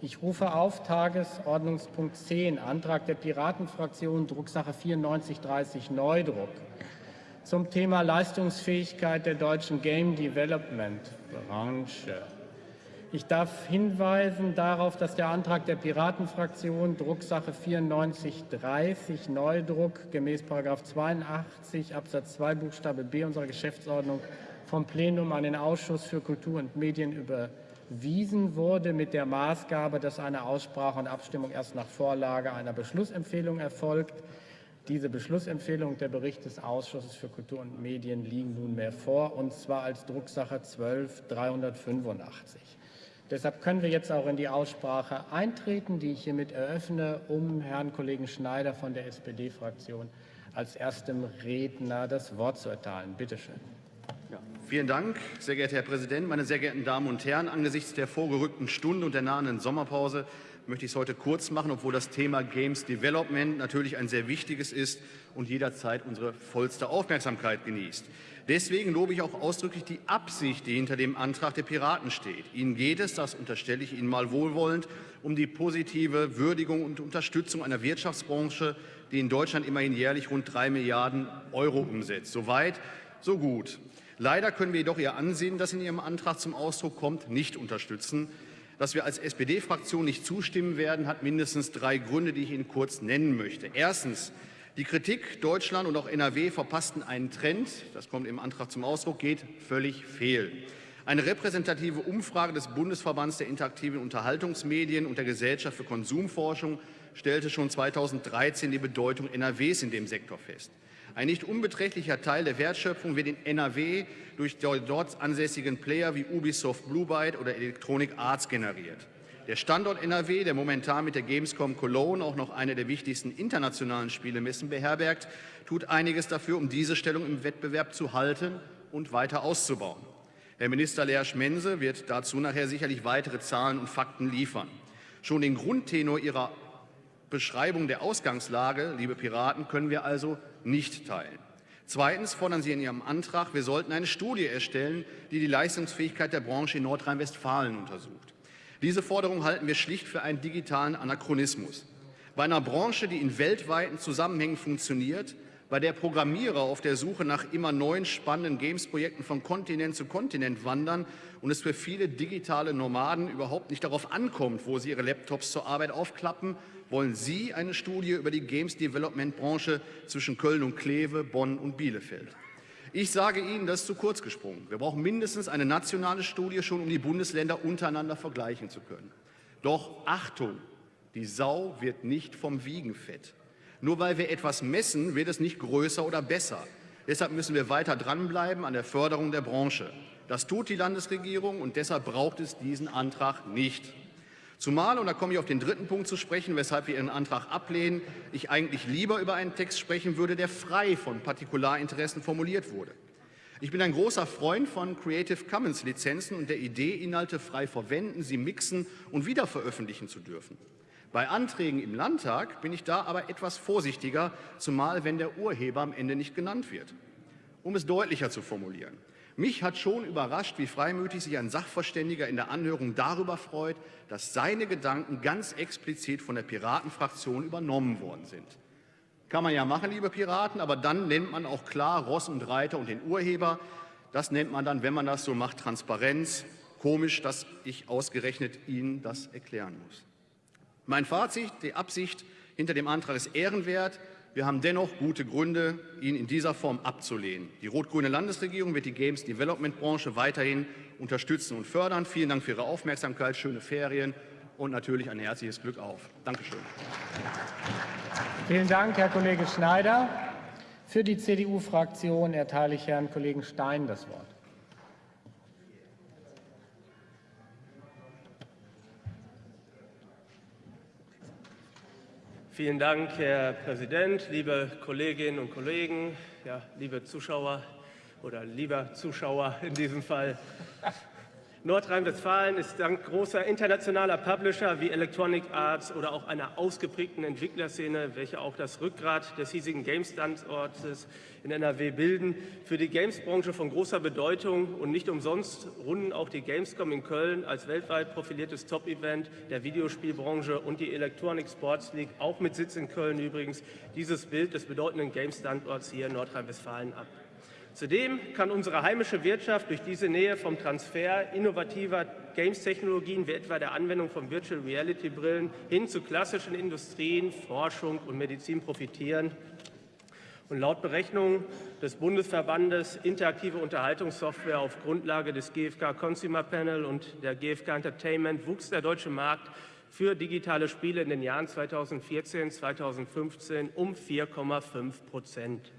Ich rufe auf Tagesordnungspunkt 10, Antrag der Piratenfraktion, Drucksache 9430 Neudruck zum Thema Leistungsfähigkeit der deutschen Game Development Branche. Ich darf hinweisen darauf, dass der Antrag der Piratenfraktion Drucksache 9430 Neudruck gemäß 82 Absatz 2 Buchstabe b unserer Geschäftsordnung vom Plenum an den Ausschuss für Kultur und Medien überwiesen wurde mit der Maßgabe, dass eine Aussprache und Abstimmung erst nach Vorlage einer Beschlussempfehlung erfolgt. Diese Beschlussempfehlung und der Bericht des Ausschusses für Kultur und Medien liegen nunmehr vor, und zwar als Drucksache 12 385. Deshalb können wir jetzt auch in die Aussprache eintreten, die ich hiermit eröffne, um Herrn Kollegen Schneider von der SPD-Fraktion als erstem Redner das Wort zu erteilen. Bitte schön. Vielen Dank, sehr geehrter Herr Präsident, meine sehr geehrten Damen und Herren. Angesichts der vorgerückten Stunde und der nahenden Sommerpause möchte ich es heute kurz machen, obwohl das Thema Games Development natürlich ein sehr wichtiges ist und jederzeit unsere vollste Aufmerksamkeit genießt. Deswegen lobe ich auch ausdrücklich die Absicht, die hinter dem Antrag der Piraten steht. Ihnen geht es, das unterstelle ich Ihnen mal wohlwollend, um die positive Würdigung und Unterstützung einer Wirtschaftsbranche, die in Deutschland immerhin jährlich rund drei Milliarden Euro umsetzt. Soweit, so gut. Leider können wir jedoch Ihr Ansehen, das in Ihrem Antrag zum Ausdruck kommt, nicht unterstützen. Dass wir als SPD-Fraktion nicht zustimmen werden, hat mindestens drei Gründe, die ich Ihnen kurz nennen möchte. Erstens. Die Kritik, Deutschland und auch NRW verpassten einen Trend, das kommt im Antrag zum Ausdruck, geht völlig fehl. Eine repräsentative Umfrage des Bundesverbands der interaktiven Unterhaltungsmedien und der Gesellschaft für Konsumforschung stellte schon 2013 die Bedeutung NRWs in dem Sektor fest. Ein nicht unbeträchtlicher Teil der Wertschöpfung wird in NRW durch dort ansässigen Player wie Ubisoft Blue Byte oder Electronic Arts generiert. Der Standort NRW, der momentan mit der Gamescom Cologne auch noch eine der wichtigsten internationalen Spielemessen beherbergt, tut einiges dafür, um diese Stellung im Wettbewerb zu halten und weiter auszubauen. Herr Minister Leersch Mense wird dazu nachher sicherlich weitere Zahlen und Fakten liefern. Schon den Grundtenor Ihrer Beschreibung der Ausgangslage, liebe Piraten, können wir also nicht teilen. Zweitens fordern Sie in Ihrem Antrag, wir sollten eine Studie erstellen, die die Leistungsfähigkeit der Branche in Nordrhein-Westfalen untersucht. Diese Forderung halten wir schlicht für einen digitalen Anachronismus. Bei einer Branche, die in weltweiten Zusammenhängen funktioniert, bei der Programmierer auf der Suche nach immer neuen spannenden Games-Projekten von Kontinent zu Kontinent wandern und es für viele digitale Nomaden überhaupt nicht darauf ankommt, wo sie ihre Laptops zur Arbeit aufklappen, wollen Sie eine Studie über die Games-Development-Branche zwischen Köln und Kleve, Bonn und Bielefeld. Ich sage Ihnen, das ist zu kurz gesprungen. Wir brauchen mindestens eine nationale Studie schon, um die Bundesländer untereinander vergleichen zu können. Doch Achtung, die Sau wird nicht vom Wiegen fett. Nur weil wir etwas messen, wird es nicht größer oder besser. Deshalb müssen wir weiter dranbleiben an der Förderung der Branche. Das tut die Landesregierung und deshalb braucht es diesen Antrag nicht. Zumal, und da komme ich auf den dritten Punkt zu sprechen, weshalb wir Ihren Antrag ablehnen, ich eigentlich lieber über einen Text sprechen würde, der frei von Partikularinteressen formuliert wurde. Ich bin ein großer Freund von Creative Commons Lizenzen und der Idee, Inhalte frei verwenden, sie mixen und wiederveröffentlichen zu dürfen. Bei Anträgen im Landtag bin ich da aber etwas vorsichtiger, zumal wenn der Urheber am Ende nicht genannt wird. Um es deutlicher zu formulieren. Mich hat schon überrascht, wie freimütig sich ein Sachverständiger in der Anhörung darüber freut, dass seine Gedanken ganz explizit von der Piratenfraktion übernommen worden sind. Kann man ja machen, liebe Piraten, aber dann nennt man auch klar Ross und Reiter und den Urheber. Das nennt man dann, wenn man das so macht, Transparenz. Komisch, dass ich ausgerechnet Ihnen das erklären muss. Mein Fazit, die Absicht hinter dem Antrag ist ehrenwert. Wir haben dennoch gute Gründe, ihn in dieser Form abzulehnen. Die rot-grüne Landesregierung wird die Games Development Branche weiterhin unterstützen und fördern. Vielen Dank für Ihre Aufmerksamkeit, schöne Ferien und natürlich ein herzliches Glück auf. Dankeschön. Vielen Dank, Herr Kollege Schneider. Für die CDU-Fraktion erteile ich Herrn Kollegen Stein das Wort. Vielen Dank, Herr Präsident, liebe Kolleginnen und Kollegen, ja, liebe Zuschauer oder lieber Zuschauer in diesem Fall. Nordrhein-Westfalen ist dank großer internationaler Publisher wie Electronic Arts oder auch einer ausgeprägten Entwicklerszene, welche auch das Rückgrat des hiesigen Games-Standortes in NRW bilden, für die Games-Branche von großer Bedeutung und nicht umsonst runden auch die Gamescom in Köln als weltweit profiliertes Top-Event der Videospielbranche und die Electronic Sports League, auch mit Sitz in Köln übrigens, dieses Bild des bedeutenden Games-Standorts hier in Nordrhein-Westfalen ab. Zudem kann unsere heimische Wirtschaft durch diese Nähe vom Transfer innovativer Games-Technologien wie etwa der Anwendung von Virtual Reality-Brillen hin zu klassischen Industrien, Forschung und Medizin profitieren. Und laut Berechnungen des Bundesverbandes Interaktive Unterhaltungssoftware auf Grundlage des GfK Consumer Panel und der GfK Entertainment wuchs der deutsche Markt für digitale Spiele in den Jahren 2014, 2015 um 4,5 Prozent.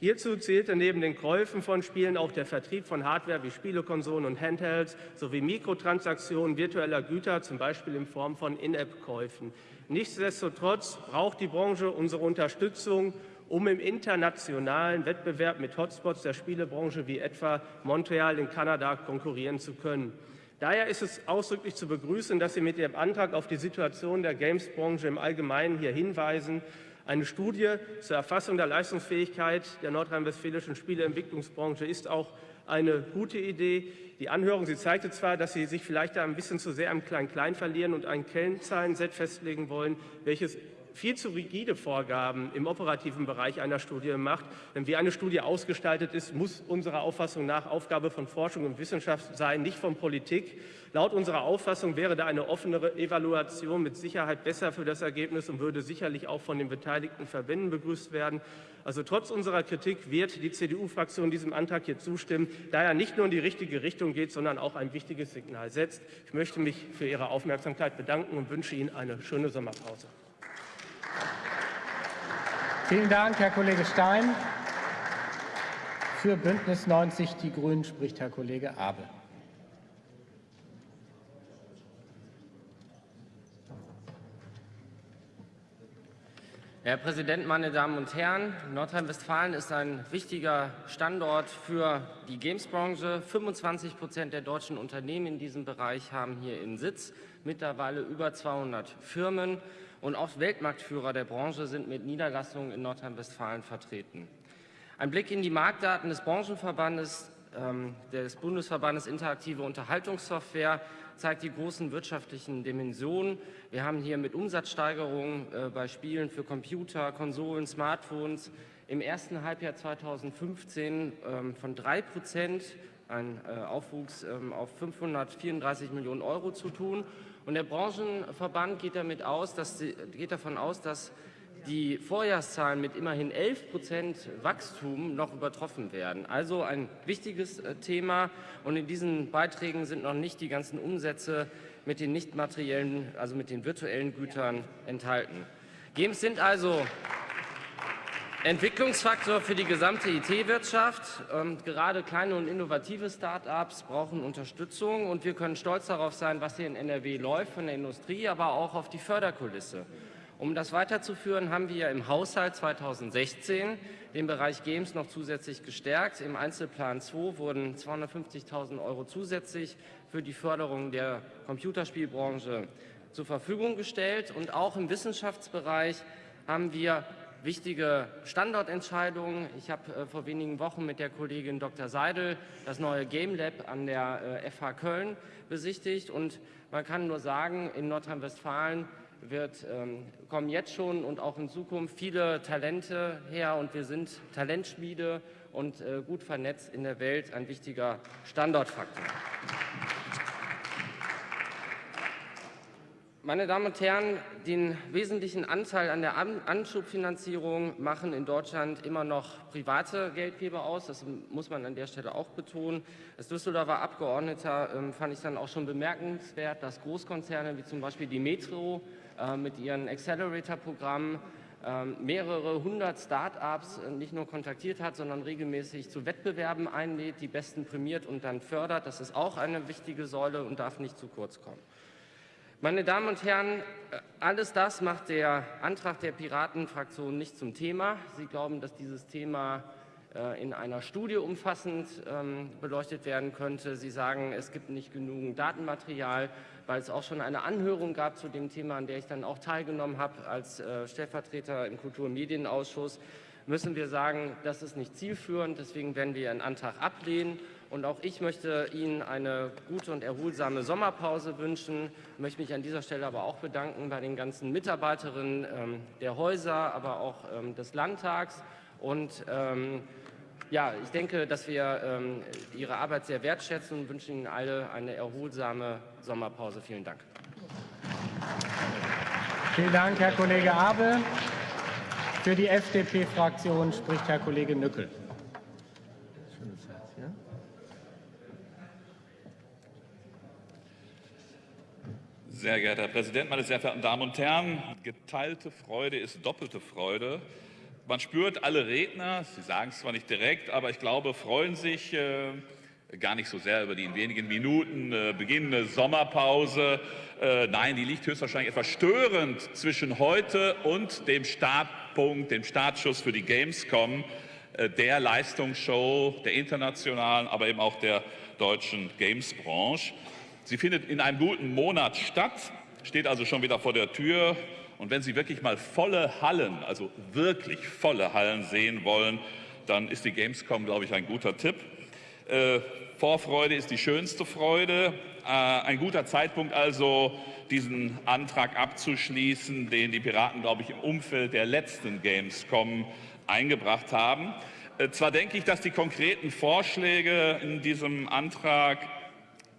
Hierzu zählte neben den Käufen von Spielen auch der Vertrieb von Hardware wie Spielekonsolen und Handhelds sowie Mikrotransaktionen virtueller Güter, zum Beispiel in Form von In-App-Käufen. Nichtsdestotrotz braucht die Branche unsere Unterstützung, um im internationalen Wettbewerb mit Hotspots der Spielebranche wie etwa Montreal in Kanada konkurrieren zu können. Daher ist es ausdrücklich zu begrüßen, dass Sie mit Ihrem Antrag auf die Situation der Games-Branche im Allgemeinen hier hinweisen eine Studie zur Erfassung der Leistungsfähigkeit der nordrhein-westfälischen Spieleentwicklungsbranche ist auch eine gute Idee. Die Anhörung sie zeigte zwar, dass Sie sich vielleicht ein bisschen zu sehr am Klein-Klein verlieren und ein Kennzahlenset festlegen wollen, welches viel zu rigide Vorgaben im operativen Bereich einer Studie macht. Denn wie eine Studie ausgestaltet ist, muss unserer Auffassung nach Aufgabe von Forschung und Wissenschaft sein, nicht von Politik. Laut unserer Auffassung wäre da eine offenere Evaluation mit Sicherheit besser für das Ergebnis und würde sicherlich auch von den beteiligten Verbänden begrüßt werden. Also trotz unserer Kritik wird die CDU-Fraktion diesem Antrag hier zustimmen, da er nicht nur in die richtige Richtung geht, sondern auch ein wichtiges Signal setzt. Ich möchte mich für Ihre Aufmerksamkeit bedanken und wünsche Ihnen eine schöne Sommerpause. Vielen Dank, Herr Kollege Stein. Für Bündnis 90 Die Grünen spricht Herr Kollege Abel. Herr Präsident, meine Damen und Herren! Nordrhein-Westfalen ist ein wichtiger Standort für die Gamesbranche. 25 Prozent der deutschen Unternehmen in diesem Bereich haben hier ihren Sitz, mittlerweile über 200 Firmen und auch Weltmarktführer der Branche sind mit Niederlassungen in Nordrhein-Westfalen vertreten. Ein Blick in die Marktdaten des Branchenverbandes, ähm, des Bundesverbandes Interaktive Unterhaltungssoftware zeigt die großen wirtschaftlichen Dimensionen. Wir haben hier mit Umsatzsteigerungen äh, bei Spielen für Computer, Konsolen, Smartphones im ersten Halbjahr 2015 ähm, von 3 Prozent, ein äh, Aufwuchs ähm, auf 534 Millionen Euro zu tun. Und der Branchenverband geht, damit aus, dass geht davon aus, dass die Vorjahrszahlen mit immerhin 11 Prozent Wachstum noch übertroffen werden. Also ein wichtiges äh, Thema. Und in diesen Beiträgen sind noch nicht die ganzen Umsätze mit den nicht materiellen, also mit den virtuellen Gütern enthalten. Games sind also Entwicklungsfaktor für die gesamte IT-Wirtschaft. Ähm, gerade kleine und innovative Start-ups brauchen Unterstützung und wir können stolz darauf sein, was hier in NRW läuft, von der Industrie, aber auch auf die Förderkulisse. Um das weiterzuführen, haben wir im Haushalt 2016 den Bereich Games noch zusätzlich gestärkt. Im Einzelplan 2 wurden 250.000 Euro zusätzlich für die Förderung der Computerspielbranche zur Verfügung gestellt. Und auch im Wissenschaftsbereich haben wir wichtige Standortentscheidungen. Ich habe äh, vor wenigen Wochen mit der Kollegin Dr. Seidel das neue Game Lab an der äh, FH Köln besichtigt und man kann nur sagen, in Nordrhein-Westfalen wird, ähm, kommen jetzt schon und auch in Zukunft viele Talente her und wir sind Talentschmiede und äh, gut vernetzt in der Welt ein wichtiger Standortfaktor. Meine Damen und Herren, den wesentlichen Anteil an der Anschubfinanzierung machen in Deutschland immer noch private Geldgeber aus. Das muss man an der Stelle auch betonen. Als Düsseldorfer Abgeordneter ähm, fand ich dann auch schon bemerkenswert, dass Großkonzerne wie zum Beispiel die Metro äh, mit ihren Accelerator-Programmen ähm, mehrere hundert Start-ups äh, nicht nur kontaktiert hat, sondern regelmäßig zu Wettbewerben einlädt, die Besten prämiert und dann fördert. Das ist auch eine wichtige Säule und darf nicht zu kurz kommen. Meine Damen und Herren, äh, alles das macht der Antrag der Piratenfraktion nicht zum Thema. Sie glauben, dass dieses Thema äh, in einer Studie umfassend ähm, beleuchtet werden könnte. Sie sagen, es gibt nicht genügend Datenmaterial, weil es auch schon eine Anhörung gab zu dem Thema, an der ich dann auch teilgenommen habe als äh, Stellvertreter im Kultur- und Medienausschuss müssen wir sagen, das ist nicht zielführend. Deswegen werden wir Ihren Antrag ablehnen. Und auch ich möchte Ihnen eine gute und erholsame Sommerpause wünschen. Ich möchte mich an dieser Stelle aber auch bedanken bei den ganzen Mitarbeiterinnen ähm, der Häuser, aber auch ähm, des Landtags. Und ähm, ja, ich denke, dass wir ähm, Ihre Arbeit sehr wertschätzen und wünschen Ihnen alle eine erholsame Sommerpause. Vielen Dank. Vielen Dank, Herr Kollege Abel. Für die FDP-Fraktion spricht Herr Kollege Nückel. Sehr geehrter Herr Präsident, meine sehr verehrten Damen und Herren! Geteilte Freude ist doppelte Freude. Man spürt, alle Redner, Sie sagen es zwar nicht direkt, aber ich glaube, freuen sich äh, gar nicht so sehr über die in wenigen Minuten äh, beginnende Sommerpause. Äh, nein, die liegt höchstwahrscheinlich etwas störend zwischen heute und dem Startpunkt, dem Startschuss für die Gamescom, äh, der Leistungsshow der internationalen, aber eben auch der deutschen Gamesbranche. Sie findet in einem guten Monat statt, steht also schon wieder vor der Tür. Und wenn Sie wirklich mal volle Hallen, also wirklich volle Hallen sehen wollen, dann ist die Gamescom, glaube ich, ein guter Tipp. Äh, Vorfreude ist die schönste Freude. Äh, ein guter Zeitpunkt also, diesen Antrag abzuschließen, den die Piraten, glaube ich, im Umfeld der letzten Gamescom eingebracht haben. Äh, zwar denke ich, dass die konkreten Vorschläge in diesem Antrag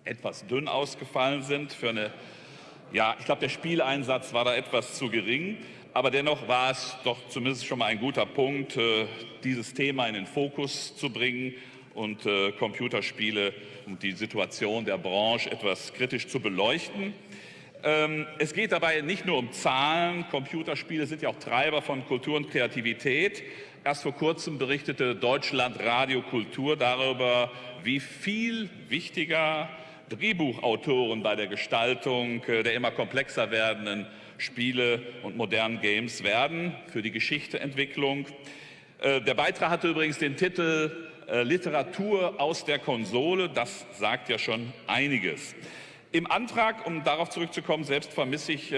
etwas dünn ausgefallen sind für eine ja, ich glaube, der Spieleinsatz war da etwas zu gering. Aber dennoch war es doch zumindest schon mal ein guter Punkt, äh, dieses Thema in den Fokus zu bringen und äh, Computerspiele und die Situation der Branche etwas kritisch zu beleuchten. Ähm, es geht dabei nicht nur um Zahlen. Computerspiele sind ja auch Treiber von Kultur und Kreativität. Erst vor kurzem berichtete Deutschland Radio Kultur darüber, wie viel wichtiger Drehbuchautoren bei der Gestaltung äh, der immer komplexer werdenden Spiele und modernen Games werden für die Geschichteentwicklung. Äh, der Beitrag hatte übrigens den Titel äh, Literatur aus der Konsole. Das sagt ja schon einiges. Im Antrag, um darauf zurückzukommen, selbst vermisse ich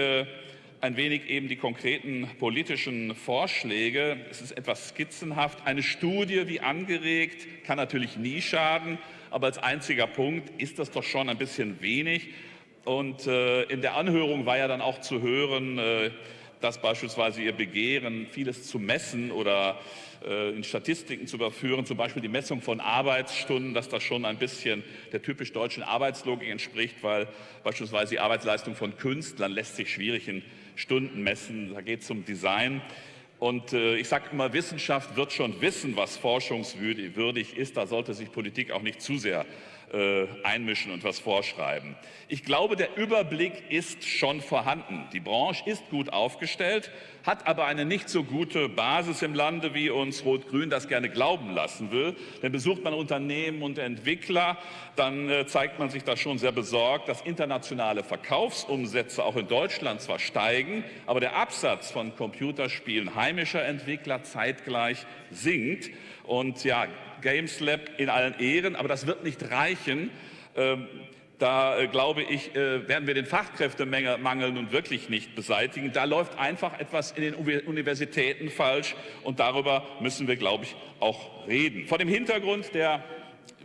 ein wenig eben die konkreten politischen Vorschläge. Es ist etwas skizzenhaft. Eine Studie, wie angeregt, kann natürlich nie schaden. Aber als einziger Punkt ist das doch schon ein bisschen wenig. Und äh, in der Anhörung war ja dann auch zu hören, äh, dass beispielsweise ihr Begehren, vieles zu messen oder äh, in Statistiken zu überführen, zum Beispiel die Messung von Arbeitsstunden, dass das schon ein bisschen der typisch deutschen Arbeitslogik entspricht, weil beispielsweise die Arbeitsleistung von Künstlern lässt sich schwierig in Stunden messen. Da geht es um Design. Und äh, ich sage immer, Wissenschaft wird schon wissen, was forschungswürdig ist. Da sollte sich Politik auch nicht zu sehr äh, einmischen und was vorschreiben. Ich glaube, der Überblick ist schon vorhanden. Die Branche ist gut aufgestellt, hat aber eine nicht so gute Basis im Lande, wie uns Rot-Grün das gerne glauben lassen will. Denn besucht man Unternehmen und Entwickler, dann äh, zeigt man sich da schon sehr besorgt, dass internationale Verkaufsumsätze auch in Deutschland zwar steigen, aber der Absatz von Computerspielen heimischer Entwickler zeitgleich sinkt. Und ja, Games Lab in allen Ehren, aber das wird nicht reichen. Ähm, da äh, glaube ich, äh, werden wir den Fachkräftemangel nun wirklich nicht beseitigen. Da läuft einfach etwas in den Universitäten falsch und darüber müssen wir, glaube ich, auch reden. Vor dem Hintergrund der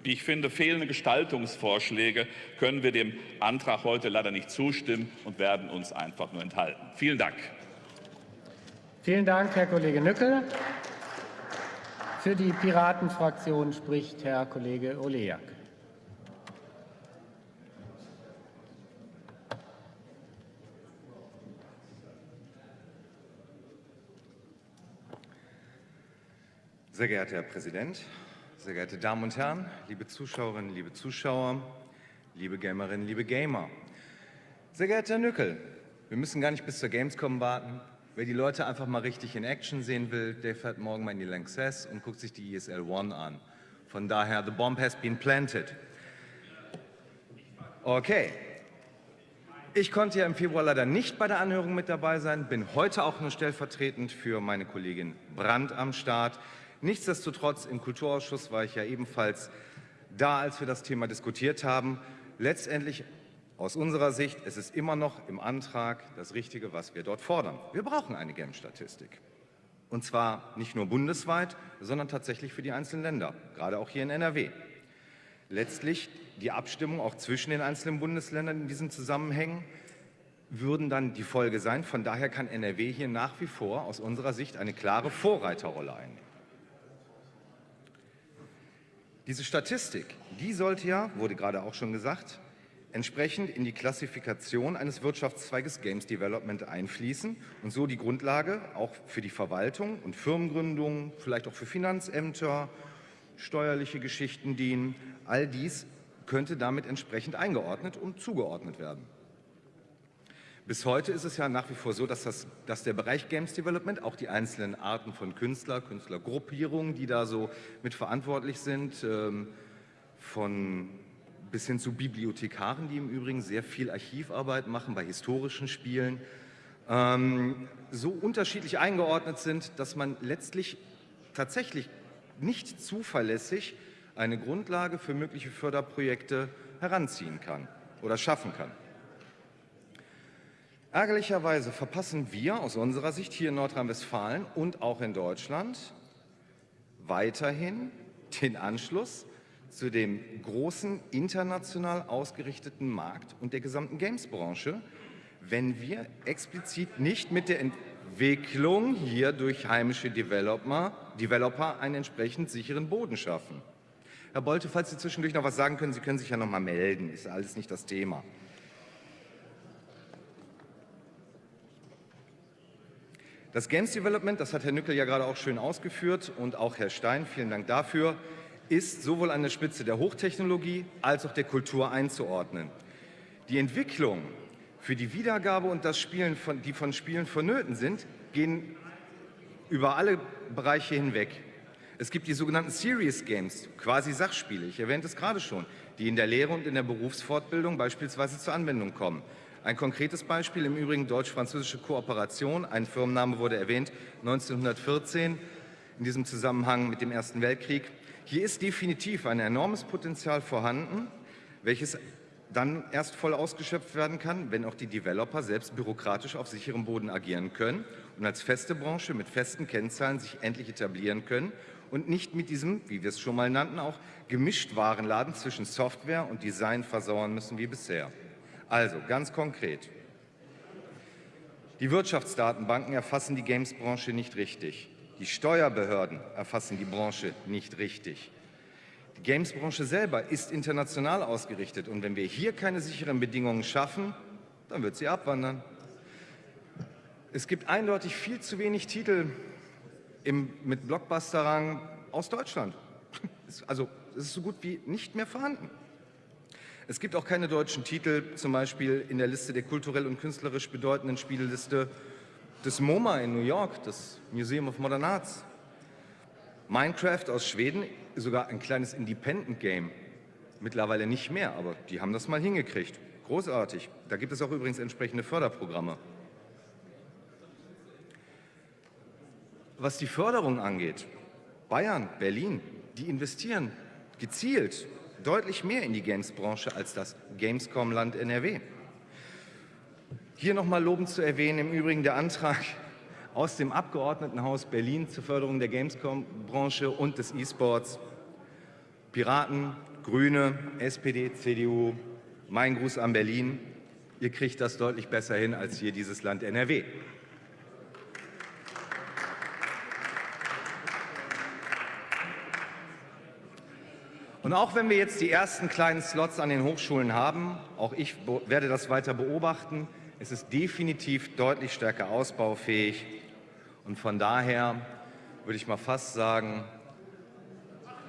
wie ich finde, fehlende Gestaltungsvorschläge können wir dem Antrag heute leider nicht zustimmen und werden uns einfach nur enthalten. Vielen Dank. Vielen Dank, Herr Kollege Nückel. Für die Piratenfraktion spricht Herr Kollege Oleak. Sehr geehrter Herr Präsident, sehr geehrte Damen und Herren, liebe Zuschauerinnen, liebe Zuschauer, liebe Gamerinnen, liebe Gamer. Sehr geehrter Herr Nückel, wir müssen gar nicht bis zur Gamescom warten. Wer die Leute einfach mal richtig in Action sehen will, der fährt morgen mal in die Lanxess und guckt sich die ESL One an. Von daher, the bomb has been planted. Okay. Ich konnte ja im Februar leider nicht bei der Anhörung mit dabei sein, bin heute auch nur stellvertretend für meine Kollegin Brandt am Start. Nichtsdestotrotz, im Kulturausschuss war ich ja ebenfalls da, als wir das Thema diskutiert haben. Letztendlich aus unserer Sicht es ist immer noch im Antrag das Richtige, was wir dort fordern. Wir brauchen eine GAM-Statistik. Und zwar nicht nur bundesweit, sondern tatsächlich für die einzelnen Länder, gerade auch hier in NRW. Letztlich die Abstimmung auch zwischen den einzelnen Bundesländern in diesen Zusammenhängen würden dann die Folge sein. Von daher kann NRW hier nach wie vor aus unserer Sicht eine klare Vorreiterrolle einnehmen. Diese Statistik, die sollte ja, wurde gerade auch schon gesagt, entsprechend in die Klassifikation eines Wirtschaftszweiges Games Development einfließen und so die Grundlage auch für die Verwaltung und Firmengründung, vielleicht auch für Finanzämter, steuerliche Geschichten dienen. All dies könnte damit entsprechend eingeordnet und zugeordnet werden. Bis heute ist es ja nach wie vor so, dass, das, dass der Bereich Games Development, auch die einzelnen Arten von Künstler, Künstlergruppierungen, die da so mit verantwortlich sind, ähm, von bis hin zu Bibliothekaren, die im Übrigen sehr viel Archivarbeit machen bei historischen Spielen, ähm, so unterschiedlich eingeordnet sind, dass man letztlich tatsächlich nicht zuverlässig eine Grundlage für mögliche Förderprojekte heranziehen kann oder schaffen kann. Ärgerlicherweise verpassen wir aus unserer Sicht hier in Nordrhein-Westfalen und auch in Deutschland weiterhin den Anschluss zu dem großen international ausgerichteten Markt und der gesamten Games-Branche, wenn wir explizit nicht mit der Entwicklung hier durch heimische Developer, Developer einen entsprechend sicheren Boden schaffen. Herr Bolte, falls Sie zwischendurch noch was sagen können, Sie können sich ja noch mal melden, ist alles nicht das Thema. Das Games Development, das hat Herr Nückel ja gerade auch schön ausgeführt und auch Herr Stein, vielen Dank dafür, ist sowohl an der Spitze der Hochtechnologie als auch der Kultur einzuordnen. Die Entwicklung für die Wiedergabe und das Spielen, von, die von Spielen vonnöten sind, gehen über alle Bereiche hinweg. Es gibt die sogenannten Serious Games, quasi Sachspiele, ich erwähnte es gerade schon, die in der Lehre und in der Berufsfortbildung beispielsweise zur Anwendung kommen. Ein konkretes Beispiel im Übrigen deutsch-französische Kooperation. Ein Firmenname wurde erwähnt, 1914 in diesem Zusammenhang mit dem Ersten Weltkrieg. Hier ist definitiv ein enormes Potenzial vorhanden, welches dann erst voll ausgeschöpft werden kann, wenn auch die Developer selbst bürokratisch auf sicherem Boden agieren können und als feste Branche mit festen Kennzahlen sich endlich etablieren können und nicht mit diesem, wie wir es schon mal nannten, auch gemischt Warenladen zwischen Software und Design versauern müssen wie bisher. Also ganz konkret. Die Wirtschaftsdatenbanken erfassen die Games-Branche nicht richtig. Die Steuerbehörden erfassen die Branche nicht richtig. Die Games-Branche selber ist international ausgerichtet und wenn wir hier keine sicheren Bedingungen schaffen, dann wird sie abwandern. Es gibt eindeutig viel zu wenig Titel im, mit Blockbuster-Rang aus Deutschland. Also es ist so gut wie nicht mehr vorhanden. Es gibt auch keine deutschen Titel, zum Beispiel in der Liste der kulturell und künstlerisch bedeutenden Spieleliste des MoMA in New York, das Museum of Modern Arts. Minecraft aus Schweden, sogar ein kleines Independent-Game. Mittlerweile nicht mehr, aber die haben das mal hingekriegt. Großartig. Da gibt es auch übrigens entsprechende Förderprogramme. Was die Förderung angeht, Bayern, Berlin, die investieren gezielt deutlich mehr in die Games-Branche als das Gamescom-Land NRW. Hier nochmal lobend zu erwähnen, im Übrigen der Antrag aus dem Abgeordnetenhaus Berlin zur Förderung der Gamescom-Branche und des E-Sports. Piraten, Grüne, SPD, CDU, mein Gruß an Berlin. Ihr kriegt das deutlich besser hin als hier dieses Land NRW. Und auch wenn wir jetzt die ersten kleinen Slots an den Hochschulen haben, auch ich werde das weiter beobachten, es ist definitiv deutlich stärker ausbaufähig. Und von daher würde ich mal fast sagen,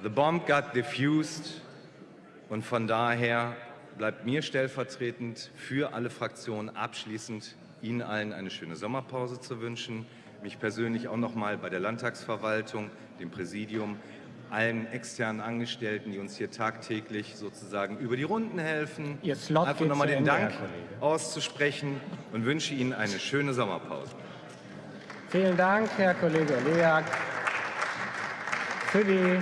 the bomb got diffused. Und von daher bleibt mir stellvertretend für alle Fraktionen abschließend Ihnen allen eine schöne Sommerpause zu wünschen, mich persönlich auch noch mal bei der Landtagsverwaltung, dem Präsidium, allen externen Angestellten, die uns hier tagtäglich sozusagen über die Runden helfen. Ihr Slot Einfach nochmal den Dank auszusprechen und wünsche Ihnen eine schöne Sommerpause. Vielen Dank, Herr Kollege Leak. Für die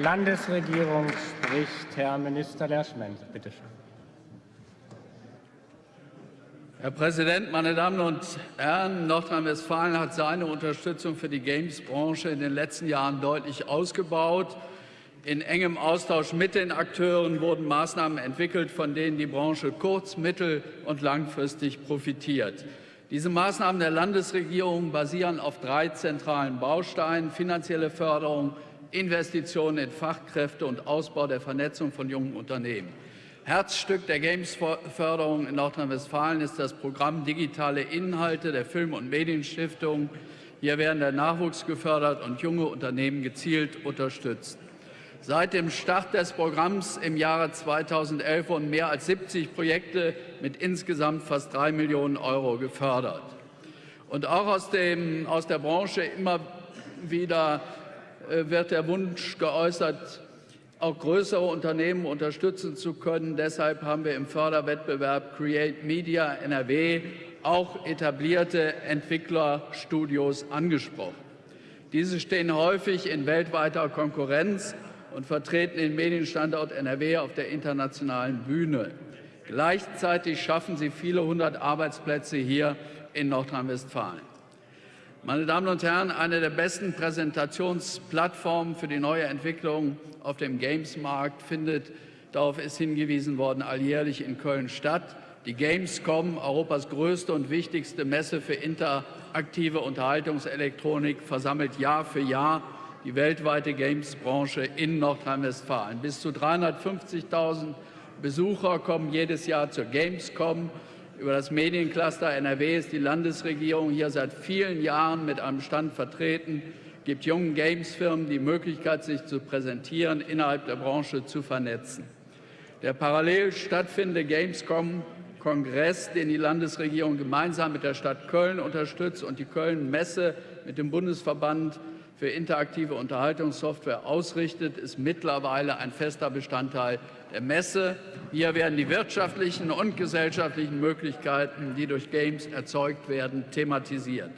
Landesregierung spricht Herr Minister Lerschmenn. Bitte schön. Herr Präsident, meine Damen und Herren! Nordrhein-Westfalen hat seine Unterstützung für die Games-Branche in den letzten Jahren deutlich ausgebaut. In engem Austausch mit den Akteuren wurden Maßnahmen entwickelt, von denen die Branche kurz-, mittel- und langfristig profitiert. Diese Maßnahmen der Landesregierung basieren auf drei zentralen Bausteinen finanzielle Förderung, Investitionen in Fachkräfte und Ausbau der Vernetzung von jungen Unternehmen. Herzstück der Games-Förderung in Nordrhein-Westfalen ist das Programm Digitale Inhalte der Film- und Medienstiftung. Hier werden der Nachwuchs gefördert und junge Unternehmen gezielt unterstützt. Seit dem Start des Programms im Jahre 2011 wurden mehr als 70 Projekte mit insgesamt fast drei Millionen Euro gefördert. Und auch aus, dem, aus der Branche immer wieder äh, wird der Wunsch geäußert, auch größere Unternehmen unterstützen zu können. Deshalb haben wir im Förderwettbewerb Create Media NRW auch etablierte Entwicklerstudios angesprochen. Diese stehen häufig in weltweiter Konkurrenz und vertreten den Medienstandort NRW auf der internationalen Bühne. Gleichzeitig schaffen sie viele hundert Arbeitsplätze hier in Nordrhein-Westfalen. Meine Damen und Herren, eine der besten Präsentationsplattformen für die neue Entwicklung auf dem Games-Markt findet, darauf ist hingewiesen worden, alljährlich in Köln statt. Die Gamescom, Europas größte und wichtigste Messe für interaktive Unterhaltungselektronik, versammelt Jahr für Jahr die weltweite Games-Branche in Nordrhein-Westfalen. Bis zu 350.000 Besucher kommen jedes Jahr zur Gamescom. Über das Mediencluster NRW ist die Landesregierung hier seit vielen Jahren mit einem Stand vertreten, gibt jungen Gamesfirmen die Möglichkeit, sich zu präsentieren, innerhalb der Branche zu vernetzen. Der parallel stattfindende Gamescom-Kongress, den die Landesregierung gemeinsam mit der Stadt Köln unterstützt und die Köln-Messe mit dem Bundesverband für interaktive Unterhaltungssoftware ausrichtet, ist mittlerweile ein fester Bestandteil der Messe. Hier werden die wirtschaftlichen und gesellschaftlichen Möglichkeiten, die durch Games erzeugt werden, thematisiert.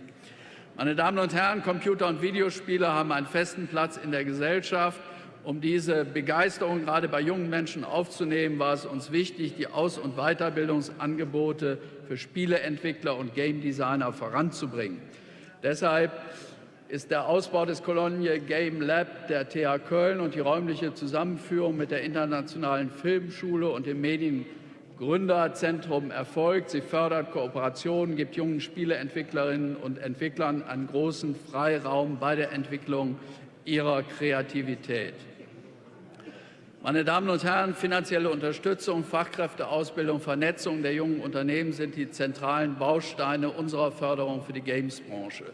Meine Damen und Herren, Computer- und Videospiele haben einen festen Platz in der Gesellschaft. Um diese Begeisterung gerade bei jungen Menschen aufzunehmen, war es uns wichtig, die Aus- und Weiterbildungsangebote für Spieleentwickler und Game Designer voranzubringen. Deshalb ist der Ausbau des Cologne Game Lab der TH Köln und die räumliche Zusammenführung mit der Internationalen Filmschule und dem Mediengründerzentrum erfolgt. Sie fördert Kooperationen, gibt jungen Spieleentwicklerinnen und Entwicklern einen großen Freiraum bei der Entwicklung ihrer Kreativität. Meine Damen und Herren, finanzielle Unterstützung, Fachkräfteausbildung, Vernetzung der jungen Unternehmen sind die zentralen Bausteine unserer Förderung für die Gamesbranche.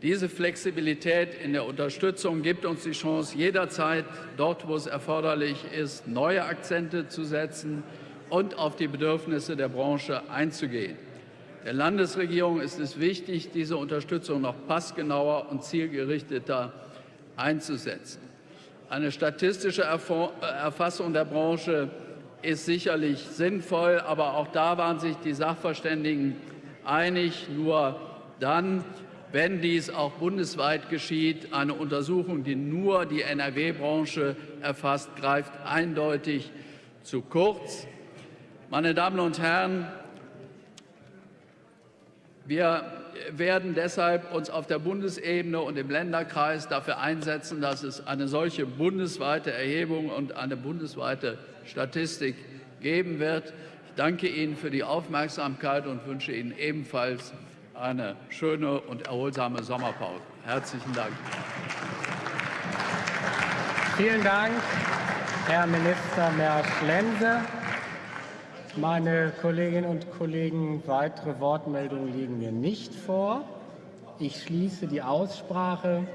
Diese Flexibilität in der Unterstützung gibt uns die Chance, jederzeit dort, wo es erforderlich ist, neue Akzente zu setzen und auf die Bedürfnisse der Branche einzugehen. Der Landesregierung ist es wichtig, diese Unterstützung noch passgenauer und zielgerichteter einzusetzen. Eine statistische Erfassung der Branche ist sicherlich sinnvoll, aber auch da waren sich die Sachverständigen einig. Nur dann, wenn dies auch bundesweit geschieht. Eine Untersuchung, die nur die NRW-Branche erfasst, greift eindeutig zu kurz. Meine Damen und Herren, wir werden deshalb uns auf der Bundesebene und im Länderkreis dafür einsetzen, dass es eine solche bundesweite Erhebung und eine bundesweite Statistik geben wird. Ich danke Ihnen für die Aufmerksamkeit und wünsche Ihnen ebenfalls eine schöne und erholsame Sommerpause. Herzlichen Dank. Vielen Dank, Herr Minister Mersch-Lense. Meine Kolleginnen und Kollegen, weitere Wortmeldungen liegen mir nicht vor. Ich schließe die Aussprache.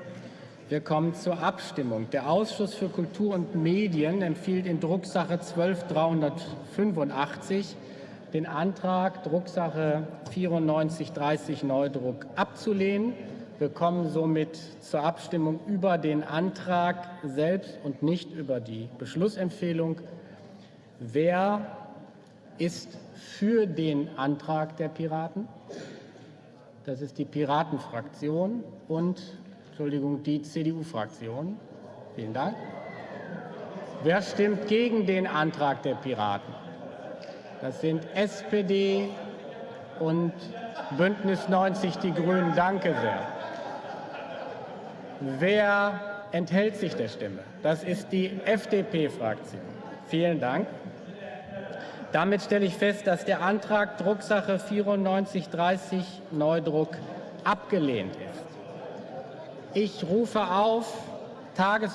Wir kommen zur Abstimmung. Der Ausschuss für Kultur und Medien empfiehlt in Drucksache 12385 den Antrag Drucksache 9430 Neudruck abzulehnen. Wir kommen somit zur Abstimmung über den Antrag selbst und nicht über die Beschlussempfehlung. Wer ist für den Antrag der Piraten? Das ist die Piratenfraktion und Entschuldigung, die CDU-Fraktion. Vielen Dank. Wer stimmt gegen den Antrag der Piraten? Das sind SPD und Bündnis 90 Die Grünen. Danke sehr. Wer enthält sich der Stimme? Das ist die FDP-Fraktion. Vielen Dank. Damit stelle ich fest, dass der Antrag Drucksache 9430 Neudruck abgelehnt ist. Ich rufe auf Tagesordnung